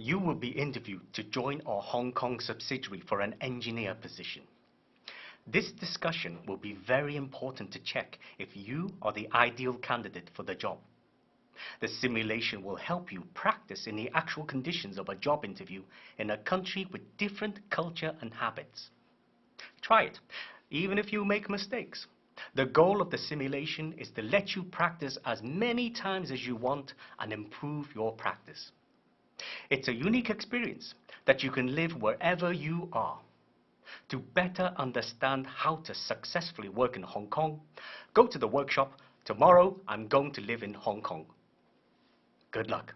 You will be interviewed to join our Hong Kong subsidiary for an engineer position. This discussion will be very important to check if you are the ideal candidate for the job. The simulation will help you practice in the actual conditions of a job interview in a country with different culture and habits. Try it, even if you make mistakes. The goal of the simulation is to let you practice as many times as you want and improve your practice. It's a unique experience that you can live wherever you are. To better understand how to successfully work in Hong Kong, go to the workshop. Tomorrow, I'm going to live in Hong Kong. Good luck.